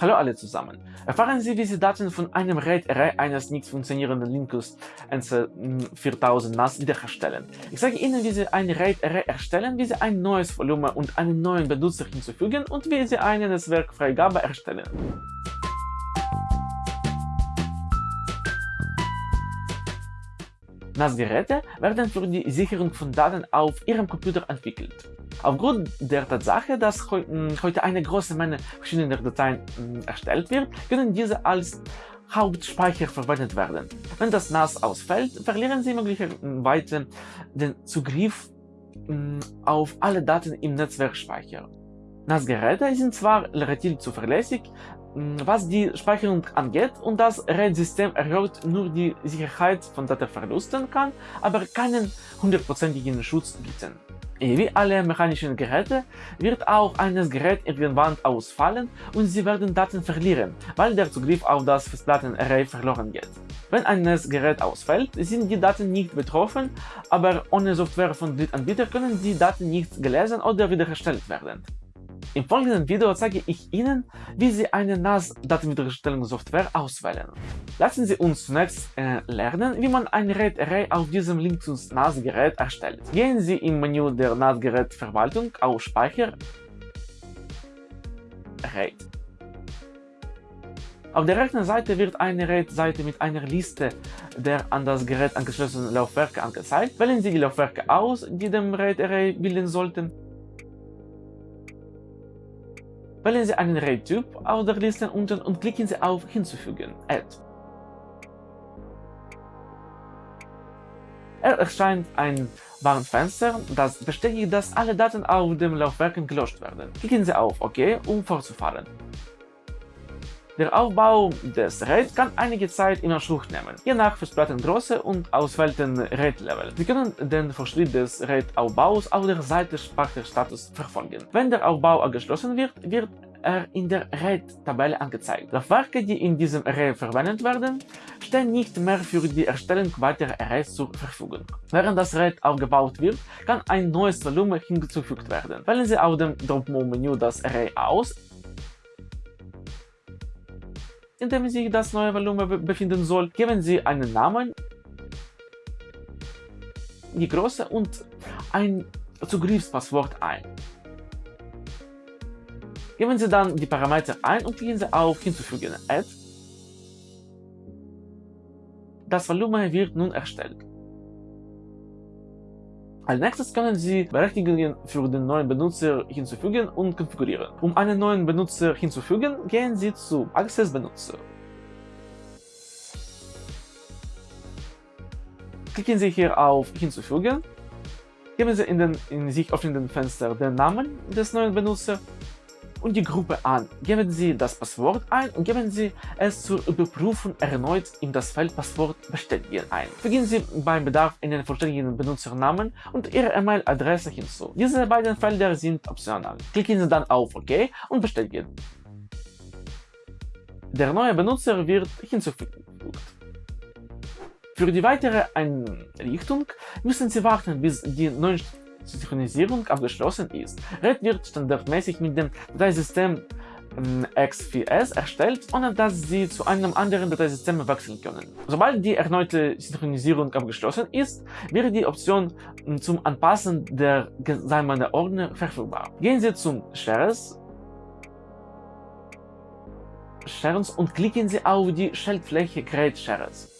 Hallo alle zusammen. Erfahren Sie, wie Sie Daten von einem RAID-Array eines nicht funktionierenden Linux NC4000 NAS wiederherstellen. Ich zeige Ihnen, wie Sie ein RAID-Array erstellen, wie Sie ein neues Volumen und einen neuen Benutzer hinzufügen und wie Sie eine Netzwerkfreigabe erstellen. NAS-Geräte werden für die Sicherung von Daten auf Ihrem Computer entwickelt. Aufgrund der Tatsache, dass heute eine große Menge verschiedener Dateien erstellt wird, können diese als Hauptspeicher verwendet werden. Wenn das NAS ausfällt, verlieren Sie möglicherweise den Zugriff auf alle Daten im Netzwerkspeicher. NAS-Geräte sind zwar relativ zuverlässig, was die Speicherung angeht und das RAID-System erhöht nur die Sicherheit von Datenverlusten kann, aber keinen hundertprozentigen Schutz bieten. Wie alle mechanischen Geräte wird auch eines Gerät irgendwann ausfallen und Sie werden Daten verlieren, weil der Zugriff auf das Festplattenarray verloren geht. Wenn ein Gerät ausfällt, sind die Daten nicht betroffen, aber ohne Software von Drittanbietern können die Daten nicht gelesen oder wiederhergestellt werden. Im folgenden Video zeige ich Ihnen, wie Sie eine NAS-Datenwiederherstellungssoftware auswählen. Lassen Sie uns zunächst äh, lernen, wie man ein RAID-Array auf diesem Linux NAS-Gerät erstellt. Gehen Sie im Menü der NAS-Gerät-Verwaltung auf Speicher, RAID. Auf der rechten Seite wird eine RAID-Seite mit einer Liste der an das Gerät angeschlossenen Laufwerke angezeigt. Wählen Sie die Laufwerke aus, die dem RAID-Array bilden sollten Wählen Sie einen RAID-Typ aus der Liste unten und klicken Sie auf Hinzufügen Add. Er erscheint ein Warnfenster, das bestätigt, dass alle Daten auf dem Laufwerk gelöscht werden. Klicken Sie auf OK, um fortzufahren. Der Aufbau des RAID kann einige Zeit in Anspruch nehmen, je nach Festplattengröße und auswählten RAID-Level. Sie können den Fortschritt des RAID-Aufbaus auf der Seite Speicherstatus verfolgen. Wenn der Aufbau abgeschlossen wird, wird er in der RAID-Tabelle angezeigt. Laufwerke, die in diesem Array verwendet werden, stehen nicht mehr für die Erstellung weiterer Arrays zur Verfügung. Während das RAID aufgebaut wird, kann ein neues Volumen hinzugefügt werden. Wählen Sie auf dem Drop-Menü das Array aus, in dem sich das neue Volumen befinden soll, geben Sie einen Namen, die Größe und ein Zugriffspasswort ein. Geben Sie dann die Parameter ein und klicken Sie auf Hinzufügen Add. Das Volumen wird nun erstellt. Als nächstes können Sie Berechtigungen für den neuen Benutzer hinzufügen und konfigurieren. Um einen neuen Benutzer hinzufügen, gehen Sie zu Access Benutzer. Klicken Sie hier auf Hinzufügen, geben Sie in den in sich öffnenden Fenster den Namen des neuen Benutzers und die Gruppe an. Geben Sie das Passwort ein und geben Sie es zur Überprüfung erneut in das Feld Passwort bestätigen ein. Fügen Sie beim Bedarf einen vollständigen Benutzernamen und Ihre E-Mail-Adresse hinzu. Diese beiden Felder sind optional. Klicken Sie dann auf OK und bestätigen. Der neue Benutzer wird hinzugefügt. Für die weitere Einrichtung müssen Sie warten, bis die neuen Synchronisierung abgeschlossen ist. RAID wird standardmäßig mit dem Dateisystem ähm, X4S erstellt, ohne dass Sie zu einem anderen Dateisystem wechseln können. Sobald die erneute Synchronisierung abgeschlossen ist, wird die Option ähm, zum Anpassen der gesamten Ordner verfügbar. Gehen Sie zum Shares Shares und klicken Sie auf die Schaltfläche Create Shares.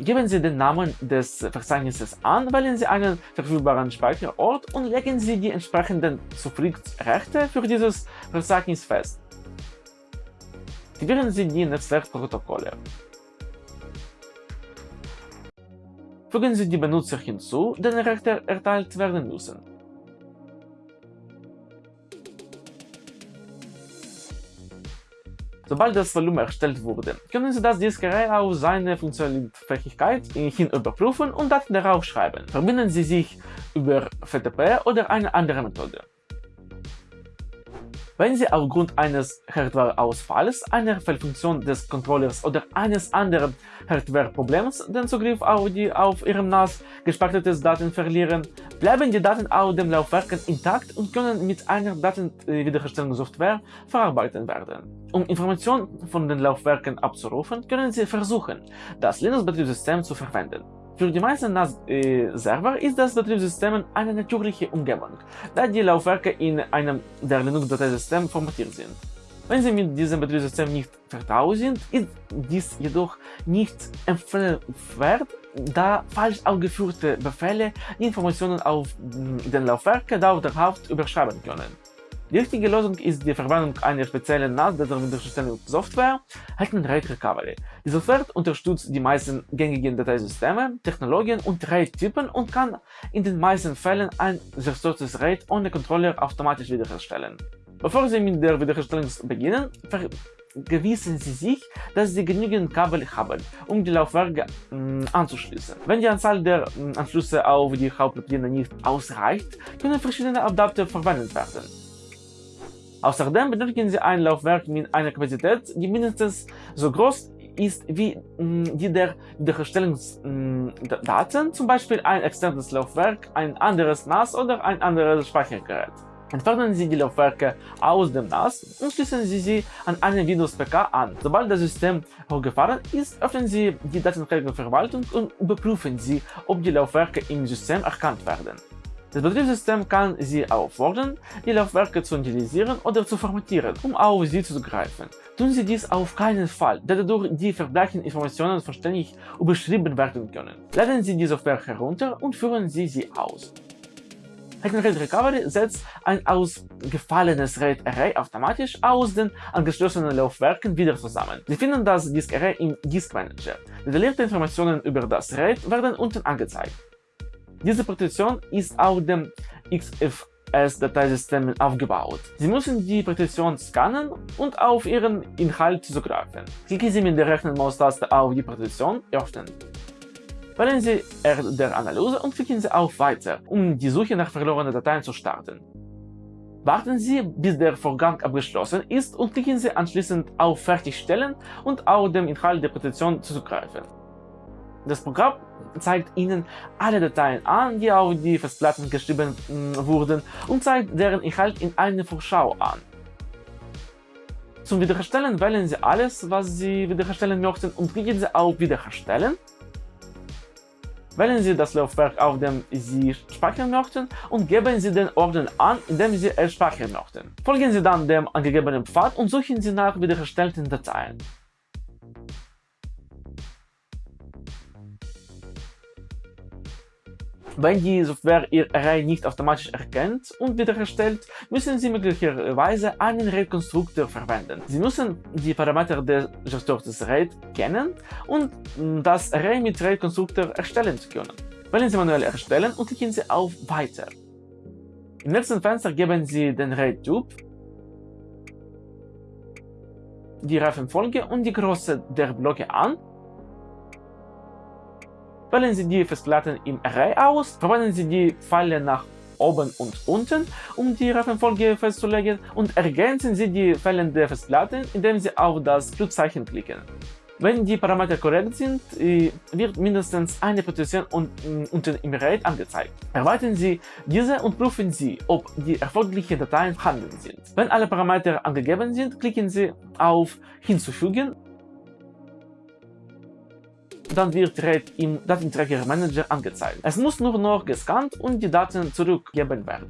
Geben Sie den Namen des Verzeichnisses an, wählen Sie einen verfügbaren Speicherort und legen Sie die entsprechenden Zugriffsrechte für dieses Verzeichnis fest. Aktivieren Sie die Netzwerkprotokolle. Fügen Sie die Benutzer hinzu, denen Rechte erteilt werden müssen. Sobald das Volumen erstellt wurde, können Sie das Diskarray auf seine Funktionsfähigkeit hin überprüfen und Daten darauf schreiben. Verbinden Sie sich über FTP oder eine andere Methode. Wenn Sie aufgrund eines Hardware-Ausfalls, einer Fehlfunktion des Controllers oder eines anderen Hardware-Problems den Zugriff auf die auf Ihrem NAS gespeicherten Daten verlieren, bleiben die Daten auf dem Laufwerken intakt und können mit einer Datenwiederherstellungssoftware verarbeitet werden. Um Informationen von den Laufwerken abzurufen, können Sie versuchen, das Linux-Betriebssystem zu verwenden. Für die meisten NAS-Server ist das Betriebssystem eine natürliche Umgebung, da die Laufwerke in einem der Linux-Dateisystem formatiert sind. Wenn Sie mit diesem Betriebssystem nicht vertraut sind, ist dies jedoch nicht empfehlenswert, da falsch ausgeführte Befehle die Informationen auf den Laufwerken dauerhaft überschreiben können. Die richtige Lösung ist die Verwendung einer speziellen NAS-Datenwiederherstellungssoftware, Hackman RAID Recovery. Die Software unterstützt die meisten gängigen Dateisysteme, Technologien und RAID-Typen und kann in den meisten Fällen ein zerstörtes RAID ohne Controller automatisch wiederherstellen. Bevor Sie mit der Wiederherstellung beginnen, vergewissen Sie sich, dass Sie genügend Kabel haben, um die Laufwerke äh, anzuschließen. Wenn die Anzahl der äh, Anschlüsse auf die Hauptpläne nicht ausreicht, können verschiedene Adapter verwendet werden. Außerdem benötigen Sie ein Laufwerk mit einer Kapazität, die mindestens so groß ist wie die der Wiederherstellungsdaten, zum Beispiel ein externes Laufwerk, ein anderes NAS oder ein anderes Speichergerät. Entfernen Sie die Laufwerke aus dem NAS und schließen Sie sie an einen Windows-PK an. Sobald das System hochgefahren ist, öffnen Sie die Datenträgerverwaltung und überprüfen Sie, ob die Laufwerke im System erkannt werden. Das Betriebssystem kann Sie auffordern, die Laufwerke zu initialisieren oder zu formatieren, um auf sie zuzugreifen. Tun Sie dies auf keinen Fall, da dadurch die verbleibenden Informationen vollständig überschrieben werden können. Laden Sie die Software herunter und führen Sie sie aus. Hacken RAID Recovery setzt ein ausgefallenes RAID-Array automatisch aus den angeschlossenen Laufwerken wieder zusammen. Sie finden das Disk-Array im Disk Manager. Detaillierte Informationen über das RAID werden unten angezeigt. Diese Partition ist auf dem XFS-Dateisystem aufgebaut. Sie müssen die Partition scannen und auf ihren Inhalt zugreifen. Klicken Sie mit der rechten Maustaste auf die Partition Öffnen. Wählen Sie R der Analyse und klicken Sie auf Weiter, um die Suche nach verlorenen Dateien zu starten. Warten Sie, bis der Vorgang abgeschlossen ist und klicken Sie anschließend auf Fertigstellen und auf dem Inhalt der Partition zugreifen. Das Programm zeigt Ihnen alle Dateien an, die auf die Festplatten geschrieben mm, wurden und zeigt deren Inhalt in einer Vorschau an. Zum Wiederherstellen wählen Sie alles, was Sie wiederherstellen möchten und klicken Sie auf Wiederherstellen. Wählen Sie das Laufwerk, auf dem Sie speichern möchten und geben Sie den Ordner an, in dem Sie es speichern möchten. Folgen Sie dann dem angegebenen Pfad und suchen Sie nach wiederherstellten Dateien. Wenn die Software Ihr Array nicht automatisch erkennt und wiederherstellt, müssen Sie möglicherweise einen RAID-Konstruktor verwenden. Sie müssen die Parameter des gestörten RAID kennen und das Array mit RAID-Konstruktor erstellen zu können. Wählen Sie manuell erstellen und klicken Sie auf Weiter. Im nächsten Fenster geben Sie den RAID-Typ, die Reifenfolge und die Größe der Blöcke an Wählen Sie die Festplatten im Array aus, verwenden Sie die Pfeile nach oben und unten, um die Reihenfolge festzulegen und ergänzen Sie die fehlende Festplatte, indem Sie auf das Pluszeichen klicken. Wenn die Parameter korrekt sind, äh, wird mindestens eine Partition unten im RAID angezeigt. Erweitern Sie diese und prüfen Sie, ob die erforderlichen Dateien vorhanden sind. Wenn alle Parameter angegeben sind, klicken Sie auf Hinzufügen dann wird RAID im Datenträger Manager angezeigt. Es muss nur noch gescannt und die Daten zurückgegeben werden.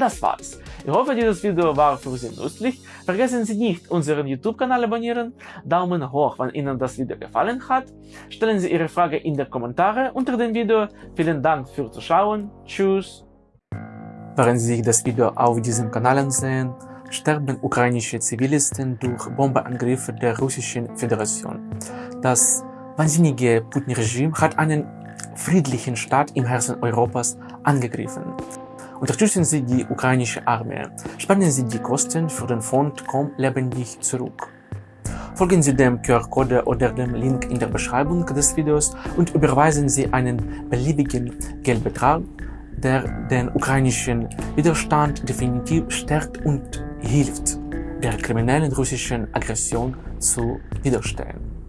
Das war's. Ich hoffe, dieses Video war für Sie nützlich. Vergessen Sie nicht, unseren YouTube-Kanal abonnieren, Daumen hoch, wenn Ihnen das Video gefallen hat, stellen Sie Ihre Frage in die Kommentare unter dem Video. Vielen Dank fürs Zuschauen. Tschüss. Während Sie sich das Video auf diesem Kanal ansehen, sterben ukrainische Zivilisten durch Bombeangriffe der Russischen Föderation. Das wahnsinnige Putin-Regime hat einen friedlichen Staat im Herzen Europas angegriffen. Unterstützen Sie die ukrainische Armee. Spenden Sie die Kosten für den Fond Komm lebendig zurück. Folgen Sie dem QR-Code oder dem Link in der Beschreibung des Videos und überweisen Sie einen beliebigen Geldbetrag, der den ukrainischen Widerstand definitiv stärkt und hilft, der kriminellen russischen Aggression zu widerstehen.